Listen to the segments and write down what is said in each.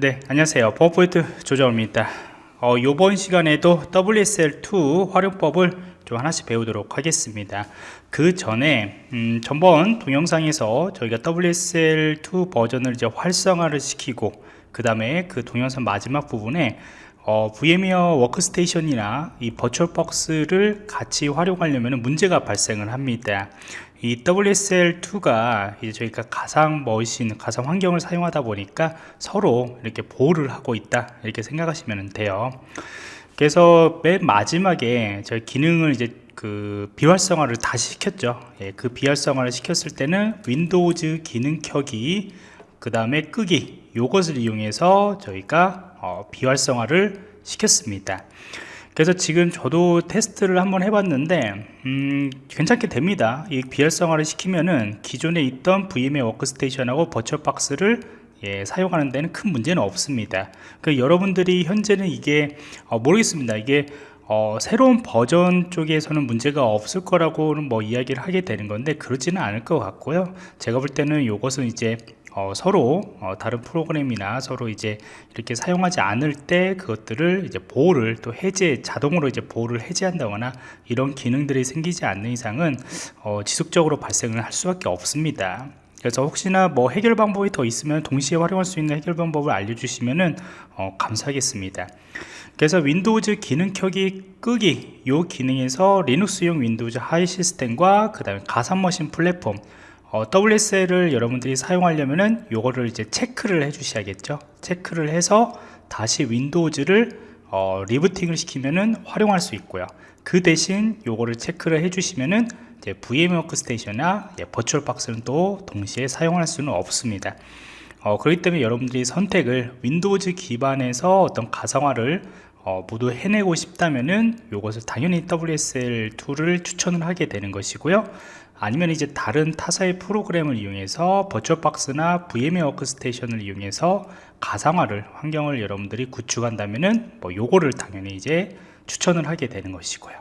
네 안녕하세요. 버포인트 조정입니다. 어, 이번 시간에도 WSL2 활용법을 좀 하나씩 배우도록 하겠습니다. 그 전에 음, 전번 동영상에서 저희가 WSL2 버전을 이제 활성화를 시키고 그 다음에 그 동영상 마지막 부분에 어, VM웨어 워크스테이션이나 이 버추얼박스를 같이 활용하려면 문제가 발생을 합니다. 이 WSL2가 이제 저희가 가상 머신, 가상 환경을 사용하다 보니까 서로 이렇게 보호를 하고 있다 이렇게 생각하시면 돼요. 그래서 맨 마지막에 저희 기능을 이제 그 비활성화를 다시 시켰죠. 예, 그 비활성화를 시켰을 때는 Windows 기능 켜기 그 다음에 끄기 요것을 이용해서 저희가 어, 비활성화를 시켰습니다. 그래서 지금 저도 테스트를 한번 해봤는데 음, 괜찮게 됩니다. 이 비활성화를 시키면은 기존에 있던 VMware 워크스테이션하고 버추얼박스를 예, 사용하는 데는 큰 문제는 없습니다. 그 여러분들이 현재는 이게 어, 모르겠습니다. 이게 어, 새로운 버전 쪽에서는 문제가 없을 거라고는 뭐 이야기를 하게 되는 건데 그렇지는 않을 것 같고요. 제가 볼 때는 이것은 이제 어, 서로 어, 다른 프로그램이나 서로 이제 이렇게 사용하지 않을 때 그것들을 이제 보호를 또 해제 자동으로 이제 보호를 해제한다거나 이런 기능들이 생기지 않는 이상은 어, 지속적으로 발생을 할 수밖에 없습니다. 그래서 혹시나 뭐 해결 방법이 더 있으면 동시에 활용할 수 있는 해결 방법을 알려주시면은 어, 감사하겠습니다. 그래서 Windows 기능 켜기 끄기 요 기능에서 Linux용 Windows 하위 시스템과 그 다음에 가상머신 플랫폼 어, WSL을 여러분들이 사용하려면은 요거를 이제 체크를 해 주셔야겠죠? 체크를 해서 다시 Windows를 어, 리부팅을 시키면은 활용할 수 있고요. 그 대신 요거를 체크를 해 주시면은 이제 VM 워크스테이션이나 버추얼 박스는 또 동시에 사용할 수는 없습니다. 어, 그렇기 때문에 여러분들이 선택을 Windows 기반에서 어떤 가상화를 어, 모두 해내고 싶다면은 요것을 당연히 WSL2를 추천을 하게 되는 것이고요. 아니면 이제 다른 타사의 프로그램을 이용해서 버추얼박스나 VMware 워크스테이션을 이용해서 가상화를 환경을 여러분들이 구축한다면은 뭐 요거를 당연히 이제 추천을 하게 되는 것이고요.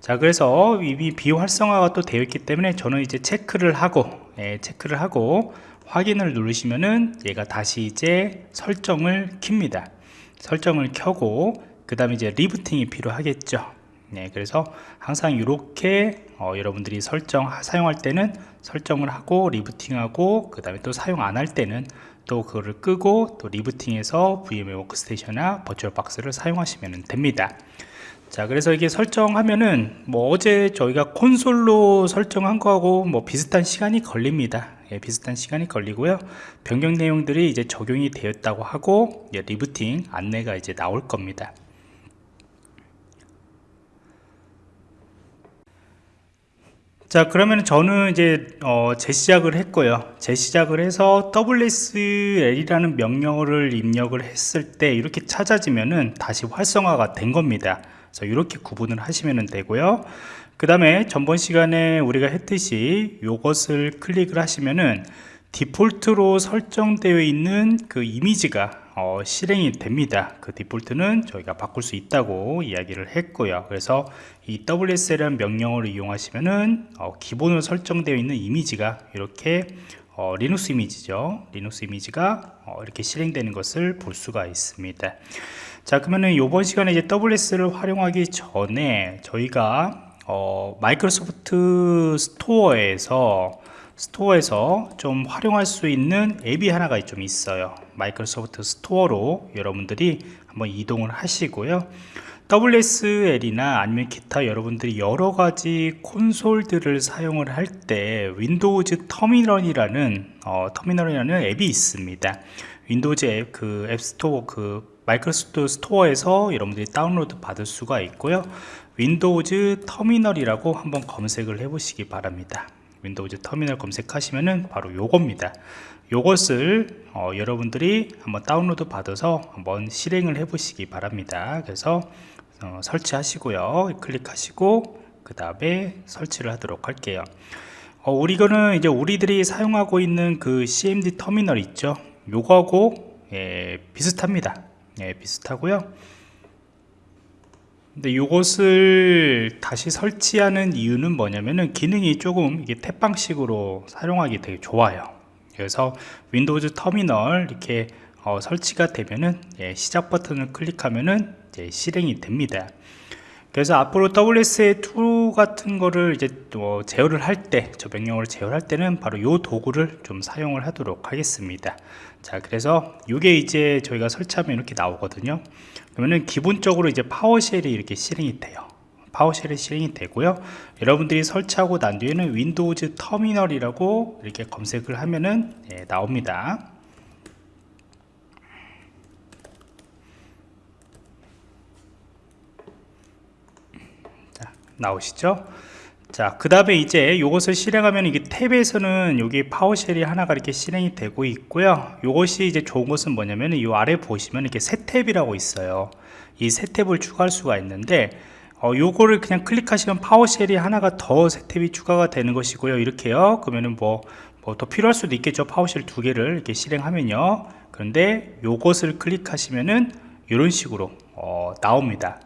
자 그래서 이미 비활성화가 또 되어 있기 때문에 저는 이제 체크를 하고 예, 체크를 하고 확인을 누르시면은 얘가 다시 이제 설정을 킵니다 설정을 켜고 그 다음에 이제 리부팅이 필요하겠죠. 네, 그래서 항상 이렇게 어, 여러분들이 설정 사용할 때는 설정을 하고 리부팅하고 그 다음에 또 사용 안 할 때는 또 그거를 끄고 또 리부팅해서 VMware 워크스테이션이나 버추얼박스를 사용하시면 됩니다 자 그래서 이게 설정하면은 뭐 어제 저희가 콘솔로 설정한 거하고 뭐 비슷한 시간이 걸립니다. 예, 비슷한 시간이 걸리고요. 변경 내용들이 이제 적용이 되었다고 하고 예, 리부팅 안내가 이제 나올 겁니다. 자 그러면 저는 이제 어, 재시작을 했고요. 재시작을 해서 wsl이라는 명령어를 입력을 했을 때 이렇게 찾아지면은 다시 활성화가 된 겁니다 그래서 이렇게 구분을 하시면 되고요. 그 다음에 전번 시간에 우리가 했듯이 이것을 클릭을 하시면은 디폴트로 설정되어 있는 그 이미지가 어, 실행이 됩니다. 그 디폴트는 저희가 바꿀 수 있다고 이야기를 했고요. 그래서 이 WSL이라는 명령어를 이용하시면은 어, 기본으로 설정되어 있는 이미지가 이렇게 어, 리눅스 이미지죠. 리눅스 이미지가 어, 이렇게 실행되는 것을 볼 수가 있습니다. 자 그러면은 이번 시간에 이제 WSL을 활용하기 전에 저희가 어, Microsoft Store에서 Store에서 좀 활용할 수 있는 앱이 하나가 좀 있어요. Microsoft Store로 여러분들이 한번 이동을 하시고요 WSL이나 아니면 기타 여러분들이 여러가지 콘솔들을 사용을 할 때 Windows Terminal이라는 어, 터미널이라는 앱이 있습니다. Windows 앱 그 App Store 그 Microsoft Store에서 여러분들이 다운로드 받을 수가 있고요. Windows Terminal이라고 한번 검색을 해 보시기 바랍니다. Windows Terminal 검색하시면은 바로 요겁니다 요것을 어, 여러분들이 한번 다운로드 받아서 한번 실행을 해 보시기 바랍니다. 그래서 어, 설치하시고요. 클릭하시고 그 다음에 설치를 하도록 할게요. 어, 우리 거는 이제 우리들이 사용하고 있는 그 CMD 터미널 있죠? 요거하고 예, 비슷합니다. 예, 비슷하고요. 근데 이것을 다시 설치하는 이유는 뭐냐면은 기능이 조금 이게 탭방식으로 사용하기 되게 좋아요 그래서 윈도우즈 터미널 이렇게 어, 설치가 되면은 예, 시작 버튼을 클릭하면은 이제 실행이 됩니다 그래서 앞으로 WSL2 같은 거를 이제 또 제어를 할 때, 저 명령어를 제어할 때는 바로 이 도구를 좀 사용을 하도록 하겠습니다. 자, 그래서 이게 이제 저희가 설치하면 이렇게 나오거든요. 그러면은 기본적으로 이제 PowerShell이 이렇게 실행이 돼요. PowerShell이 실행이 되고요. 여러분들이 설치하고 난 뒤에는 Windows Terminal이라고 이렇게 검색을 하면은 예, 나옵니다. 나오시죠 자 그 다음에 이제 이것을 실행하면 이게 탭에서는 여기 PowerShell이 하나가 이렇게 실행이 되고 있고요 이것이 이제 좋은 것은 뭐냐면 이 아래 보시면 이렇게 새 탭이라고 있어요 이 새 탭을 추가할 수가 있는데 어, 요거를 그냥 클릭하시면 PowerShell이 하나가 더 새 탭이 추가가 되는 것이고요. 이렇게요. 그러면은 뭐 뭐 더 필요할 수도 있겠죠. PowerShell 두 개를 이렇게 실행하면요. 그런데 요것을 클릭하시면은 이런 식으로 어, 나옵니다.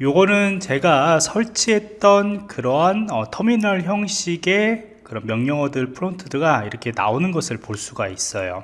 요거는 제가 설치했던 그러한 어, 터미널 형식의 그런 명령어들 프론트가 이렇게 나오는 것을 볼 수가 있어요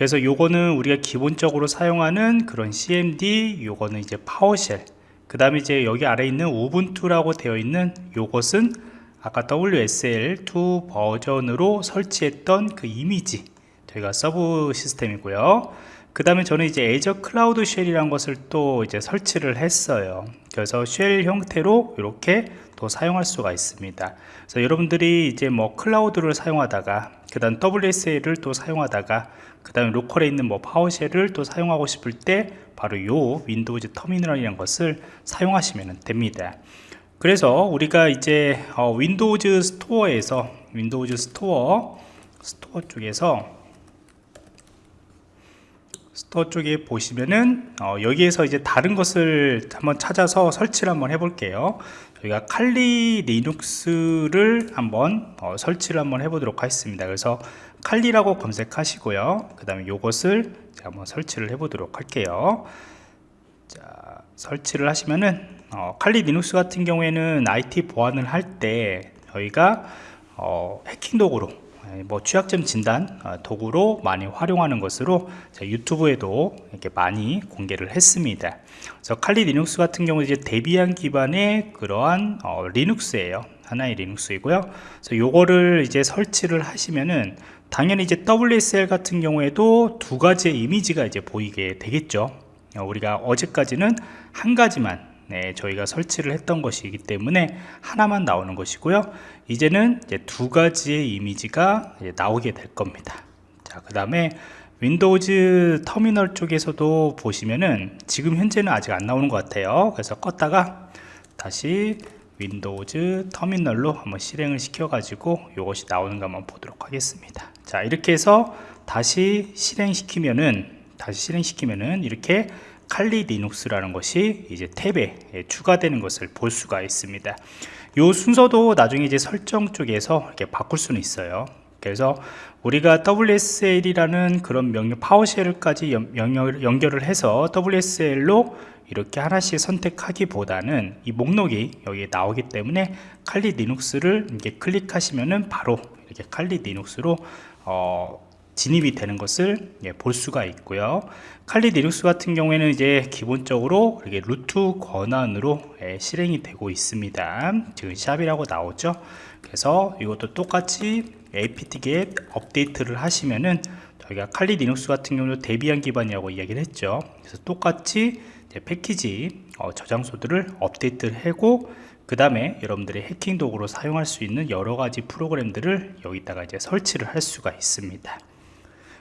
그래서 요거는 우리가 기본적으로 사용하는 그런 cmd 요거는 이제 파워쉘. 그 다음에 이제 여기 아래 있는 우분투라고 되어 있는 요것은 아까 WSL2 버전으로 설치했던 그 이미지 저희가 서브 시스템이고요 그 다음에 저는 이제 Azure Cloud Shell이라는 것을 또 이제 설치를 했어요. 그래서 shell 형태로 이렇게 또 사용할 수가 있습니다. 그래서 여러분들이 이제 뭐 클라우드를 사용하다가 그 다음 WSL을 또 사용하다가 그 다음에 로컬에 있는 뭐 PowerShell을 또 사용하고 싶을 때 바로 요 Windows Terminal이라는 것을 사용하시면 됩니다. 그래서 우리가 이제 어, Windows Store에서 Windows Store 스토어 쪽에서 스토어 쪽에 보시면은 어, 여기에서 이제 다른 것을 한번 찾아서 설치를 한번 해볼게요. 저희가 칼리 리눅스를 한번 어, 설치를 한번 해보도록 하겠습니다. 그래서 칼리라고 검색하시고요. 그 다음에 이것을 한번 설치를 해보도록 할게요. 자 설치를 하시면은 어, Kali Linux 같은 경우에는 IT 보안을 할 때 저희가 어, 해킹 도구로 예, 뭐 취약점 진단 어, 도구로 많이 활용하는 것으로 유튜브에도 이렇게 많이 공개를 했습니다. 그래서 Kali Linux 같은 경우 이제 Debian 기반의 그러한 어, Linux예요. 하나의 Linux이고요. 그래서 요거를 이제 설치를 하시면은 당연히 이제 WSL 같은 경우에도 두 가지의 이미지가 이제 보이게 되겠죠. 어, 우리가 어제까지는 한 가지만 네, 저희가 설치를 했던 것이기 때문에 하나만 나오는 것이고요. 이제는 이제 두 가지의 이미지가 나오게 될 겁니다. 자 그 다음에 Windows Terminal 쪽에서도 보시면은 지금 현재는 아직 안 나오는 것 같아요. 그래서 껐다가 다시 Windows Terminal로 한번 실행을 시켜 가지고 이것이 나오는가 한번 보도록 하겠습니다. 자 이렇게 해서 다시 실행시키면은 다시 실행시키면은 이렇게 칼리 리눅스라는 것이 이제 탭에 추가되는 것을 볼 수가 있습니다. 이 순서도 나중에 이제 설정 쪽에서 이렇게 바꿀 수는 있어요. 그래서 우리가 WSL이라는 그런 명령 PowerShell까지 연결을 해서 WSL로 이렇게 하나씩 선택하기보다는 이 목록이 여기 나오기 때문에 칼리 리눅스를 이렇게 클릭하시면은 바로 이렇게 칼리 리눅스로 어, 진입이 되는 것을 예, 볼 수가 있고요. Kali Linux 같은 경우에는 이제 기본적으로 이렇게 root 권한으로 예, 실행이 되고 있습니다. 지금 샵이라고 나오죠? 그래서 이것도 똑같이 apt-get update를 하시면은 저희가 Kali Linux 같은 경우는 Debian 기반이라고 이야기를 했죠. 그래서 똑같이 패키지 어, 저장소들을 업데이트를 하고 그 다음에 여러분들이 해킹 도구로 사용할 수 있는 여러 가지 프로그램들을 여기다가 이제 설치를 할 수가 있습니다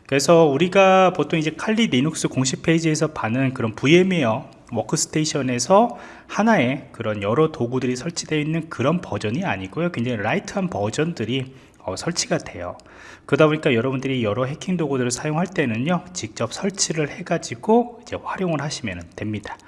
그래서 우리가 보통 이제 Kali Linux 공식 페이지에서 받는 그런 VMware Workstation에서 하나의 그런 여러 도구들이 설치되어 있는 그런 버전이 아니고요. 굉장히 light한 버전들이 어, 설치가 돼요. 그러다 보니까 여러분들이 여러 해킹 도구들을 사용할 때는요 직접 설치를 해 가지고 이제 활용을 하시면 됩니다.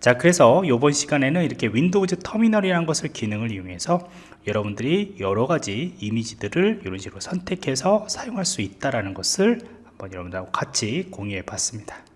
자 그래서 이번 시간에는 이렇게 Windows Terminal이라는 것을 기능을 이용해서 여러분들이 여러 가지 이미지들을 이런 식으로 선택해서 사용할 수 있다는 것을 한번 여러분들하고 같이 공유해 봤습니다